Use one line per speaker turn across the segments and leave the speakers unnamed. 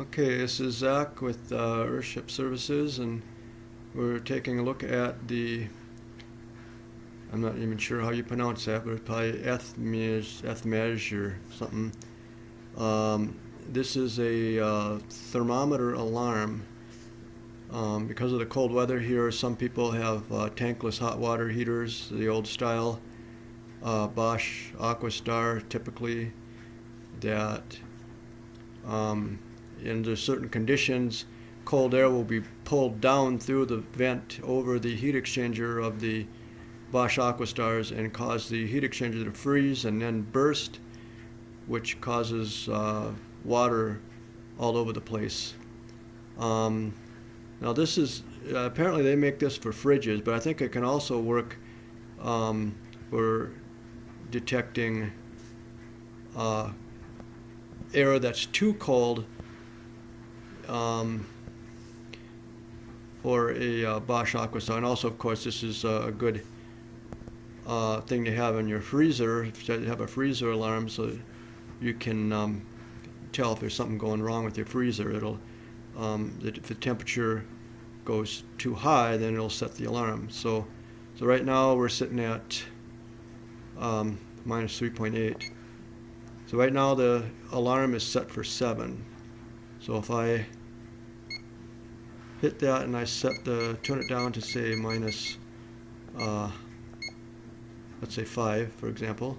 Okay, this is Zach with uh, Earthship Services, and we're taking a look at the. I'm not even sure how you pronounce that, but it's probably Ethmej, or something. Um, this is a uh, thermometer alarm. Um, because of the cold weather here, some people have uh, tankless hot water heaters, the old style. Uh, Bosch Aquastar typically that um, under certain conditions, cold air will be pulled down through the vent over the heat exchanger of the Bosch Aquastars and cause the heat exchanger to freeze and then burst, which causes uh, water all over the place. Um, now this is, uh, apparently they make this for fridges, but I think it can also work um, for detecting uh, air that's too cold um, for a uh, Bosch Aquastar. And also, of course, this is a good uh, thing to have in your freezer. If you have a freezer alarm, so you can um, tell if there's something going wrong with your freezer. It'll, um, if the temperature goes too high, then it'll set the alarm. So, so right now we're sitting at um, minus 3.8. So right now the alarm is set for 7. So if I hit that and I set the, turn it down to say minus, uh, let's say 5 for example.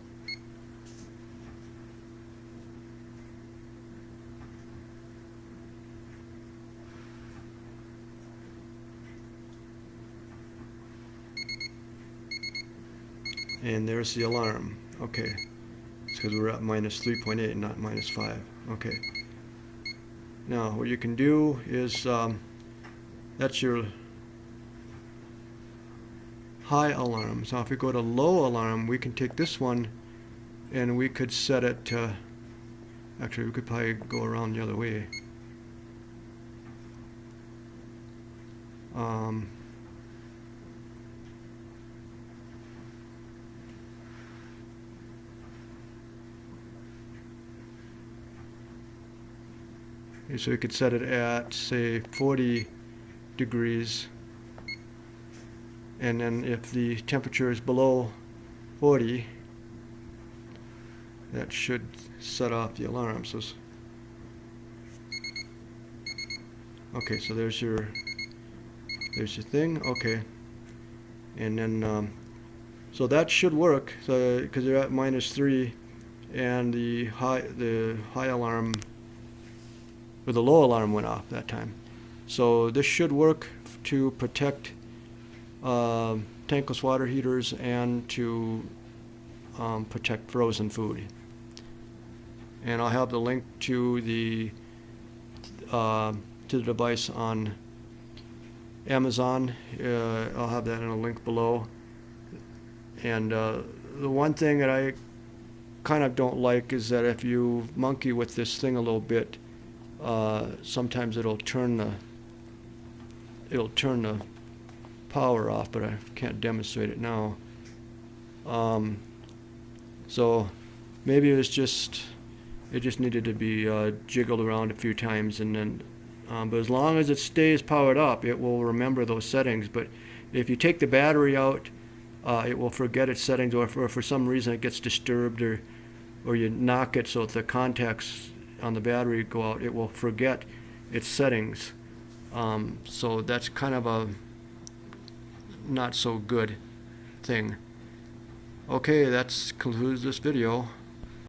And there's the alarm. Okay. It's because we're at minus 3.8 and not minus 5. Okay. Now, what you can do is, um, that's your high alarm. So if we go to low alarm, we can take this one and we could set it to, actually we could probably go around the other way. Um, so we could set it at say 40 degrees. And then if the temperature is below 40 that should set off the alarm. So okay so there's your there's your thing okay. And then um, so that should work so because you're at minus 3 and the high the high alarm or the low alarm went off that time. So this should work to protect uh, tankless water heaters and to um, protect frozen food. And I'll have the link to the uh, to the device on Amazon. Uh, I'll have that in a link below. And uh, the one thing that I kind of don't like is that if you monkey with this thing a little bit, uh, sometimes it'll turn the it'll turn the power off, but I can't demonstrate it now. Um, so maybe it was just it just needed to be uh, jiggled around a few times, and then. Um, but as long as it stays powered up, it will remember those settings. But if you take the battery out, uh, it will forget its settings, or if, or for some reason it gets disturbed, or or you knock it so the contacts on the battery go out, it will forget its settings. Um, so that's kind of a not so good thing. Okay, that concludes this video.